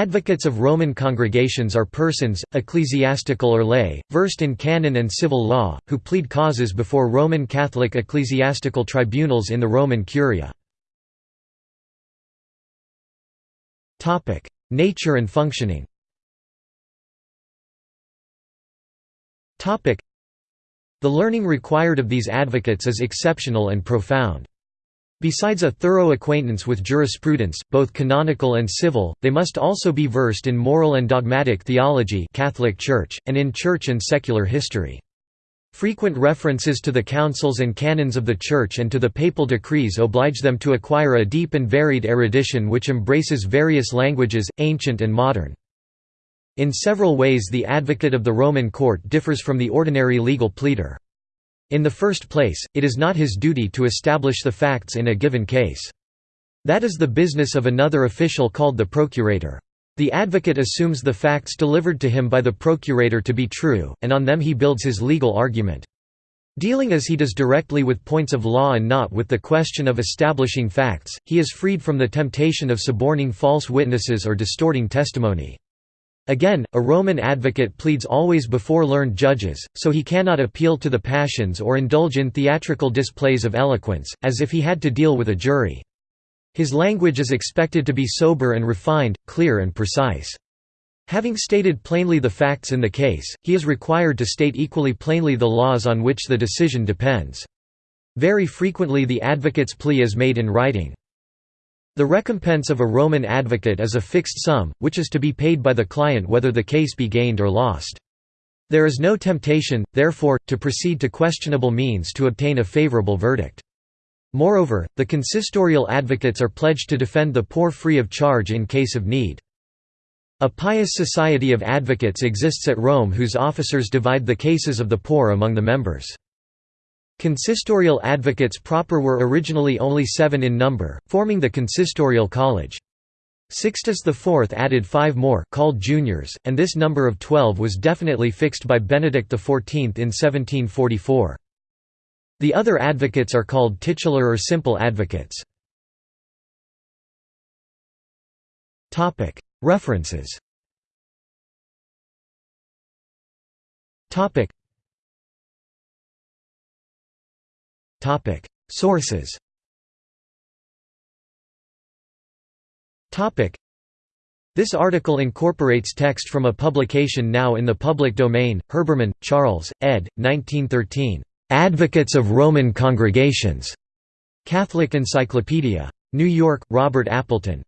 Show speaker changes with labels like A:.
A: Advocates of Roman congregations are persons, ecclesiastical or lay, versed in canon and civil law, who plead causes before Roman Catholic ecclesiastical tribunals in the Roman Curia. Nature and functioning The learning required of these advocates is exceptional and profound. Besides a thorough acquaintance with jurisprudence, both canonical and civil, they must also be versed in moral and dogmatic theology Catholic Church, and in church and secular history. Frequent references to the councils and canons of the Church and to the papal decrees oblige them to acquire a deep and varied erudition which embraces various languages, ancient and modern. In several ways the advocate of the Roman court differs from the ordinary legal pleader. In the first place, it is not his duty to establish the facts in a given case. That is the business of another official called the procurator. The advocate assumes the facts delivered to him by the procurator to be true, and on them he builds his legal argument. Dealing as he does directly with points of law and not with the question of establishing facts, he is freed from the temptation of suborning false witnesses or distorting testimony. Again, a Roman advocate pleads always before learned judges, so he cannot appeal to the passions or indulge in theatrical displays of eloquence, as if he had to deal with a jury. His language is expected to be sober and refined, clear and precise. Having stated plainly the facts in the case, he is required to state equally plainly the laws on which the decision depends. Very frequently the advocate's plea is made in writing. The recompense of a Roman advocate is a fixed sum, which is to be paid by the client whether the case be gained or lost. There is no temptation, therefore, to proceed to questionable means to obtain a favorable verdict. Moreover, the consistorial advocates are pledged to defend the poor free of charge in case of need. A pious society of advocates exists at Rome whose officers divide the cases of the poor among the members. Consistorial advocates proper were originally only seven in number, forming the Consistorial College. Sixtus IV added five more called juniors, and this number of twelve was definitely fixed by Benedict XIV in 1744. The other advocates are called titular or simple advocates. References Sources. This article incorporates text from a publication now in the public domain. Herbermann, Charles, ed. 1913. Advocates of Roman Congregations. Catholic Encyclopedia. New York: Robert Appleton.